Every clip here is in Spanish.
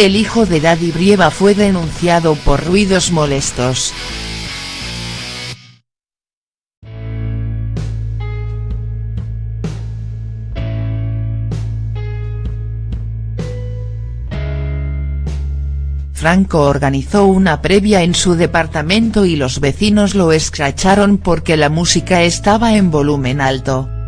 El hijo de Daddy Brieva fue denunciado por ruidos molestos. Franco organizó una previa en su departamento y los vecinos lo escracharon porque la música estaba en volumen alto.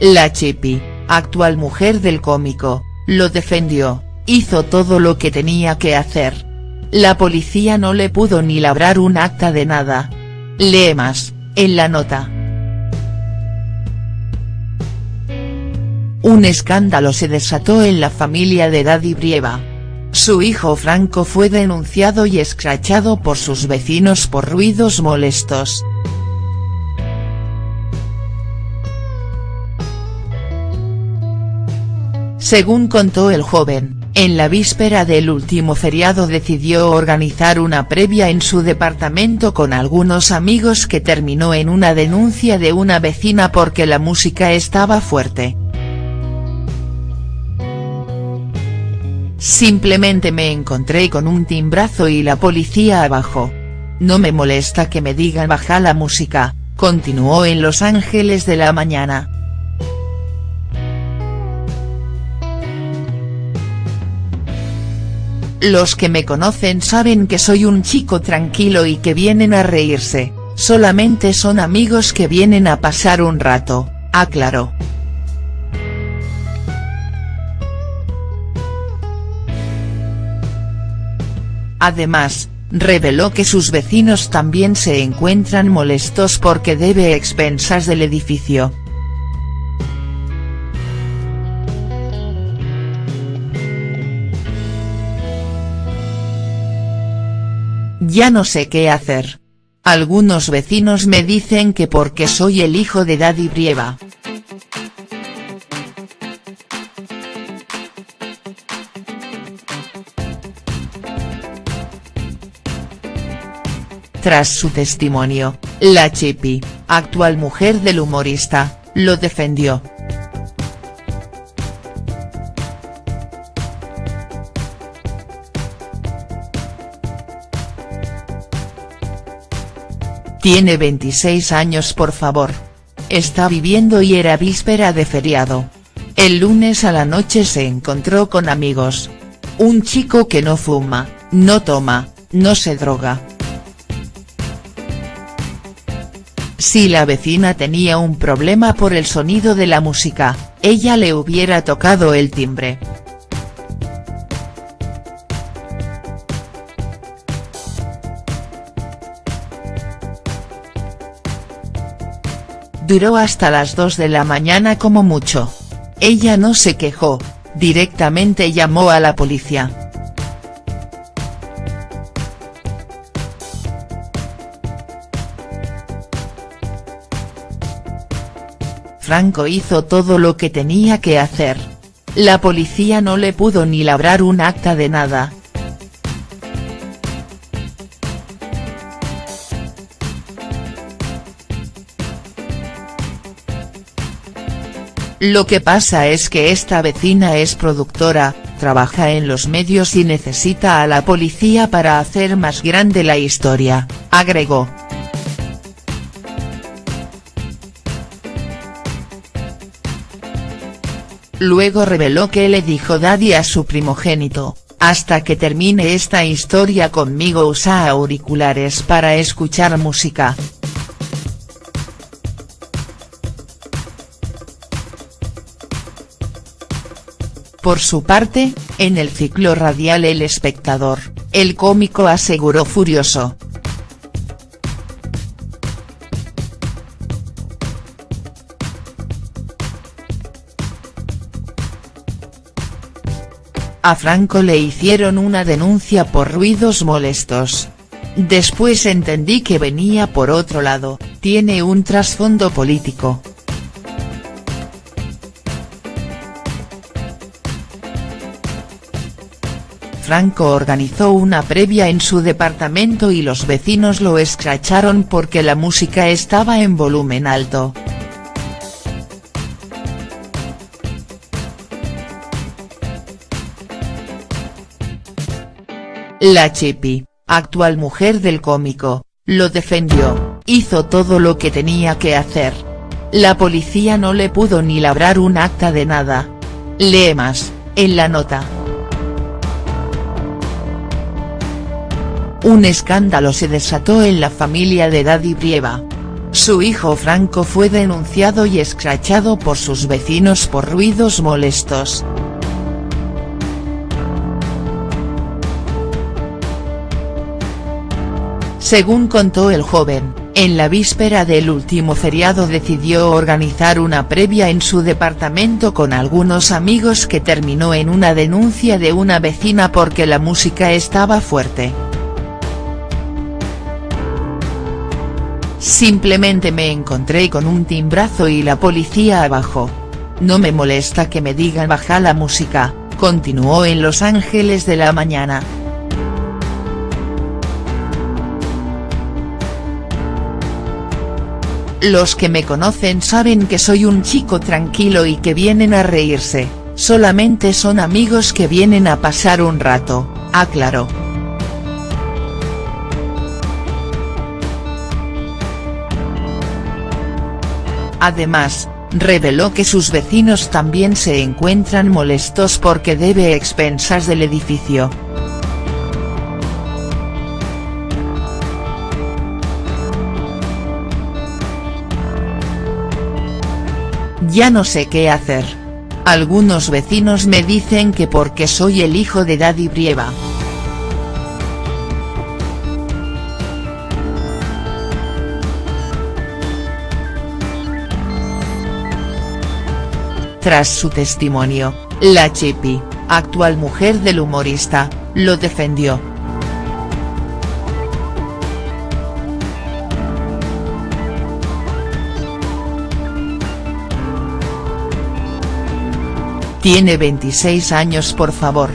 La Chipi, actual mujer del cómico, lo defendió, hizo todo lo que tenía que hacer. La policía no le pudo ni labrar un acta de nada. Lee más, en la nota. Un escándalo se desató en la familia de Daddy Brieva. Su hijo Franco fue denunciado y escrachado por sus vecinos por ruidos molestos. Según contó el joven, en la víspera del último feriado decidió organizar una previa en su departamento con algunos amigos que terminó en una denuncia de una vecina porque la música estaba fuerte. Simplemente me encontré con un timbrazo y la policía abajo. No me molesta que me digan baja la música, continuó en Los Ángeles de la mañana. Los que me conocen saben que soy un chico tranquilo y que vienen a reírse, solamente son amigos que vienen a pasar un rato, aclaró. Además, reveló que sus vecinos también se encuentran molestos porque debe expensas del edificio. Ya no sé qué hacer. Algunos vecinos me dicen que porque soy el hijo de Daddy Brieva. Tras su testimonio, la Chipi, actual mujer del humorista, lo defendió. Tiene 26 años por favor. Está viviendo y era víspera de feriado. El lunes a la noche se encontró con amigos. Un chico que no fuma, no toma, no se droga. Si la vecina tenía un problema por el sonido de la música, ella le hubiera tocado el timbre. Duró hasta las 2 de la mañana como mucho. Ella no se quejó, directamente llamó a la policía. Franco hizo todo lo que tenía que hacer. La policía no le pudo ni labrar un acta de nada. Lo que pasa es que esta vecina es productora, trabaja en los medios y necesita a la policía para hacer más grande la historia, agregó. Luego reveló que le dijo Daddy a su primogénito, hasta que termine esta historia conmigo usa auriculares para escuchar música. Por su parte, en el ciclo radial El Espectador, el cómico aseguró furioso, A Franco le hicieron una denuncia por ruidos molestos. Después entendí que venía por otro lado, tiene un trasfondo político. Franco organizó una previa en su departamento y los vecinos lo escracharon porque la música estaba en volumen alto. La Chipi, actual mujer del cómico, lo defendió, hizo todo lo que tenía que hacer. La policía no le pudo ni labrar un acta de nada. Lee más, en la nota. Un escándalo se desató en la familia de Daddy Brieva. Su hijo Franco fue denunciado y escrachado por sus vecinos por ruidos molestos. Según contó el joven, en la víspera del último feriado decidió organizar una previa en su departamento con algunos amigos que terminó en una denuncia de una vecina porque la música estaba fuerte. Simplemente me encontré con un timbrazo y la policía abajo. No me molesta que me digan baja la música, continuó en Los Ángeles de la Mañana. Los que me conocen saben que soy un chico tranquilo y que vienen a reírse, solamente son amigos que vienen a pasar un rato, aclaró. Además, reveló que sus vecinos también se encuentran molestos porque debe expensas del edificio. Ya no sé qué hacer. Algunos vecinos me dicen que porque soy el hijo de Daddy Brieva. Tras su testimonio, la Chipi, actual mujer del humorista, lo defendió. Tiene 26 años por favor.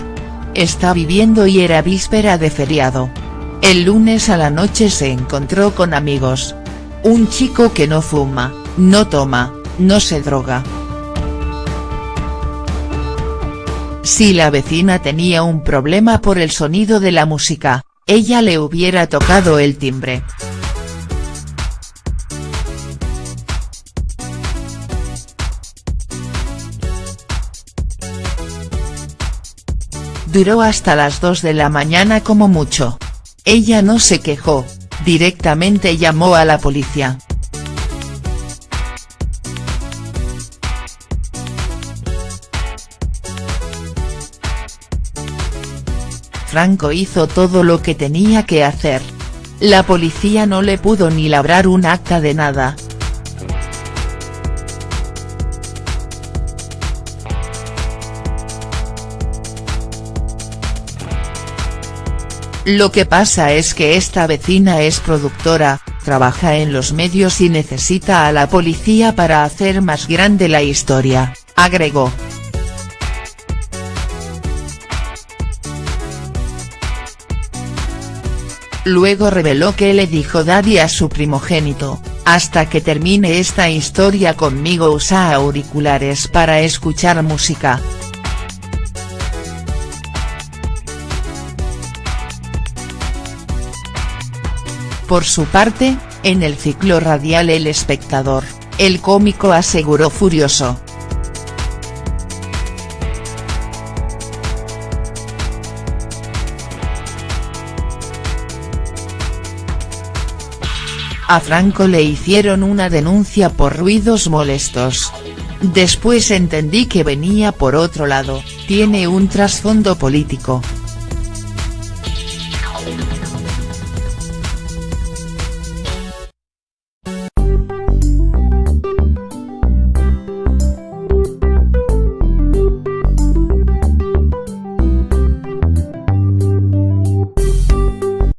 Está viviendo y era víspera de feriado. El lunes a la noche se encontró con amigos. Un chico que no fuma, no toma, no se droga. Si la vecina tenía un problema por el sonido de la música, ella le hubiera tocado el timbre. Duró hasta las 2 de la mañana como mucho. Ella no se quejó, directamente llamó a la policía. Franco hizo todo lo que tenía que hacer. La policía no le pudo ni labrar un acta de nada. Lo que pasa es que esta vecina es productora, trabaja en los medios y necesita a la policía para hacer más grande la historia, agregó. Luego reveló que le dijo Daddy a su primogénito, hasta que termine esta historia conmigo usa auriculares para escuchar música. Por su parte, en el ciclo radial El Espectador, el cómico aseguró furioso. A Franco le hicieron una denuncia por ruidos molestos. Después entendí que venía por otro lado, tiene un trasfondo político.